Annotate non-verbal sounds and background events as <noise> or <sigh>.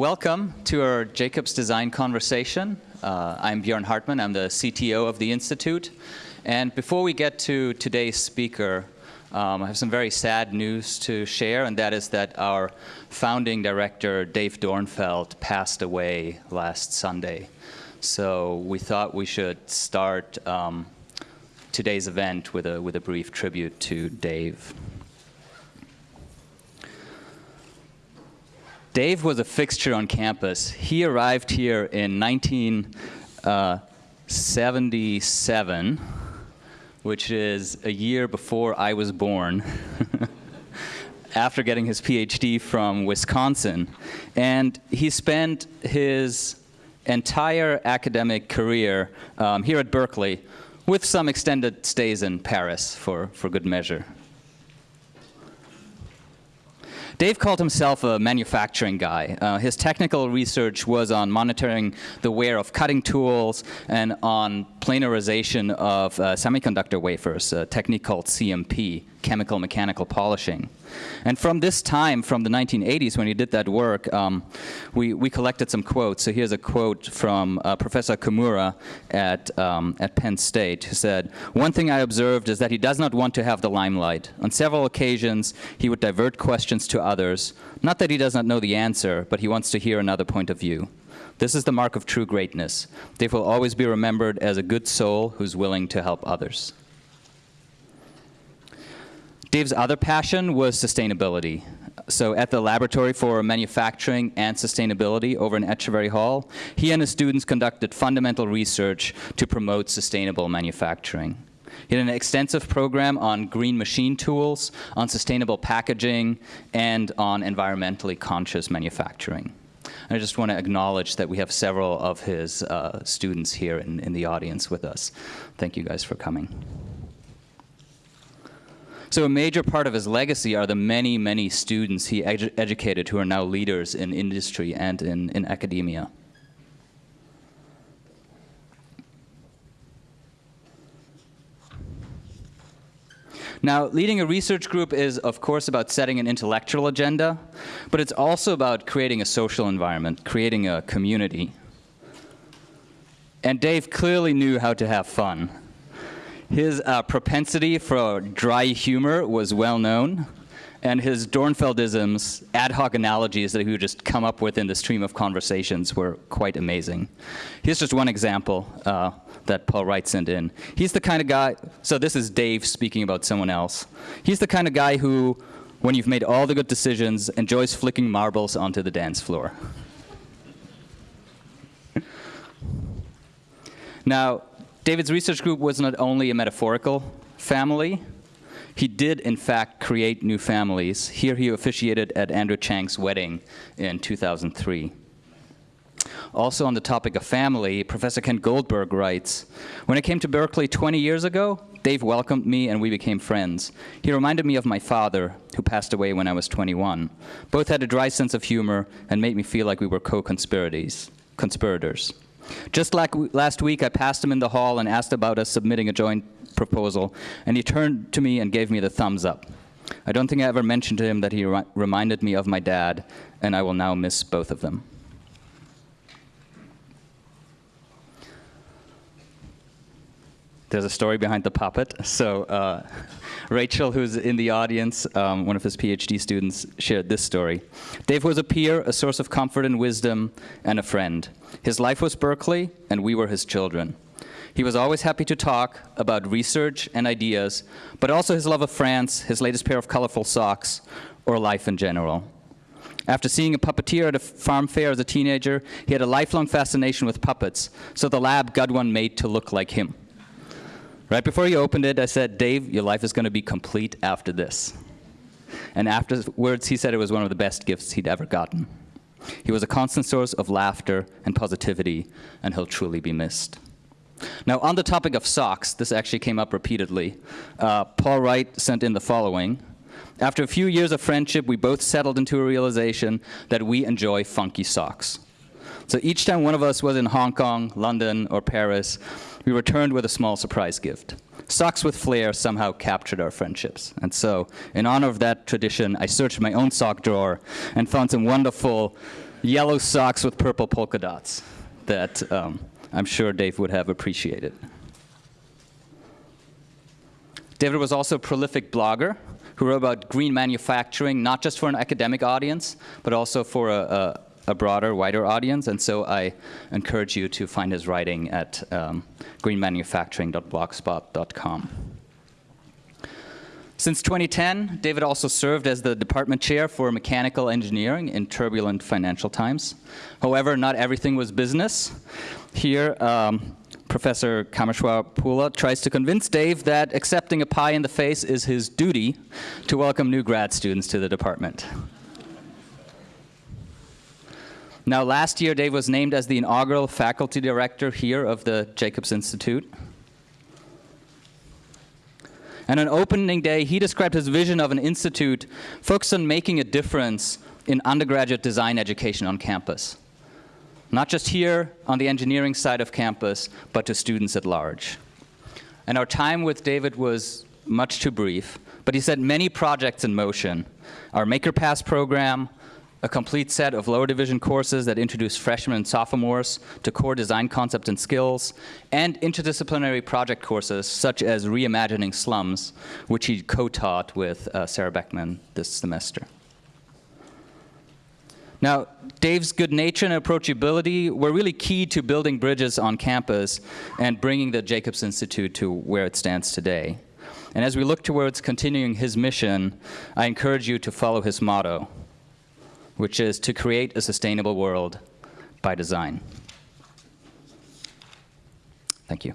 welcome to our Jacobs Design Conversation. Uh, I'm Björn Hartmann, I'm the CTO of the Institute. And before we get to today's speaker, um, I have some very sad news to share, and that is that our founding director, Dave Dornfeld, passed away last Sunday. So we thought we should start um, today's event with a, with a brief tribute to Dave. Dave was a fixture on campus. He arrived here in 1977, uh, which is a year before I was born, <laughs> after getting his PhD from Wisconsin. And he spent his entire academic career um, here at Berkeley with some extended stays in Paris for, for good measure. Dave called himself a manufacturing guy. Uh, his technical research was on monitoring the wear of cutting tools and on planarization of uh, semiconductor wafers, a technique called CMP, chemical mechanical polishing. And from this time, from the 1980s, when he did that work, um, we, we collected some quotes. So here's a quote from uh, Professor Kimura at, um, at Penn State, who said, one thing I observed is that he does not want to have the limelight. On several occasions, he would divert questions to others. Not that he does not know the answer, but he wants to hear another point of view. This is the mark of true greatness. Dave will always be remembered as a good soul who's willing to help others. Dave's other passion was sustainability. So at the Laboratory for Manufacturing and Sustainability over in Etcheverry Hall, he and his students conducted fundamental research to promote sustainable manufacturing. He had an extensive program on green machine tools, on sustainable packaging, and on environmentally conscious manufacturing. And I just want to acknowledge that we have several of his uh, students here in, in the audience with us. Thank you guys for coming. So a major part of his legacy are the many, many students he edu educated who are now leaders in industry and in, in academia. Now, leading a research group is, of course, about setting an intellectual agenda, but it's also about creating a social environment, creating a community. And Dave clearly knew how to have fun. His uh, propensity for dry humor was well known, and his Dornfeldisms, ad hoc analogies that he would just come up with in the stream of conversations were quite amazing. Here's just one example uh, that Paul Wright sent in. He's the kind of guy, so this is Dave speaking about someone else. He's the kind of guy who, when you've made all the good decisions, enjoys flicking marbles onto the dance floor. <laughs> now, David's research group was not only a metaphorical family, he did in fact create new families. Here he officiated at Andrew Chang's wedding in 2003. Also on the topic of family, Professor Ken Goldberg writes, when I came to Berkeley 20 years ago, Dave welcomed me and we became friends. He reminded me of my father, who passed away when I was 21. Both had a dry sense of humor and made me feel like we were co-conspirators. Just like last week, I passed him in the hall and asked about us submitting a joint proposal, and he turned to me and gave me the thumbs up. I don't think I ever mentioned to him that he re reminded me of my dad, and I will now miss both of them. There's a story behind the puppet. So uh, <laughs> Rachel, who's in the audience, um, one of his PhD students, shared this story. Dave was a peer, a source of comfort and wisdom, and a friend. His life was Berkeley, and we were his children. He was always happy to talk about research and ideas, but also his love of France, his latest pair of colorful socks, or life in general. After seeing a puppeteer at a farm fair as a teenager, he had a lifelong fascination with puppets, so the lab got one made to look like him. Right before he opened it, I said, Dave, your life is going to be complete after this. And afterwards, he said it was one of the best gifts he'd ever gotten. He was a constant source of laughter and positivity, and he'll truly be missed. Now, on the topic of socks, this actually came up repeatedly. Uh, Paul Wright sent in the following. After a few years of friendship, we both settled into a realization that we enjoy funky socks. So each time one of us was in Hong Kong, London, or Paris, we returned with a small surprise gift. Socks with flair somehow captured our friendships. And so, in honor of that tradition, I searched my own sock drawer and found some wonderful yellow socks with purple polka dots that um, I'm sure Dave would have appreciated. David was also a prolific blogger who wrote about green manufacturing, not just for an academic audience, but also for a, a, a broader, wider audience. And so I encourage you to find his writing at um, greenmanufacturing.blogspot.com. Since 2010, David also served as the department chair for mechanical engineering in turbulent financial times. However, not everything was business. Here, um, Professor Kameshwar Poolla tries to convince Dave that accepting a pie in the face is his duty to welcome new grad students to the department. Now, last year, Dave was named as the inaugural faculty director here of the Jacobs Institute. And on opening day, he described his vision of an institute focused on making a difference in undergraduate design education on campus. Not just here on the engineering side of campus, but to students at large. And our time with David was much too brief, but he set many projects in motion. Our MakerPass program, a complete set of lower division courses that introduce freshmen and sophomores to core design concepts and skills, and interdisciplinary project courses such as Reimagining Slums, which he co-taught with uh, Sara Beckman this semester. Now, Dave's good nature and approachability were really key to building bridges on campus and bringing the Jacobs Institute to where it stands today. And as we look towards continuing his mission, I encourage you to follow his motto, which is to create a sustainable world by design. Thank you.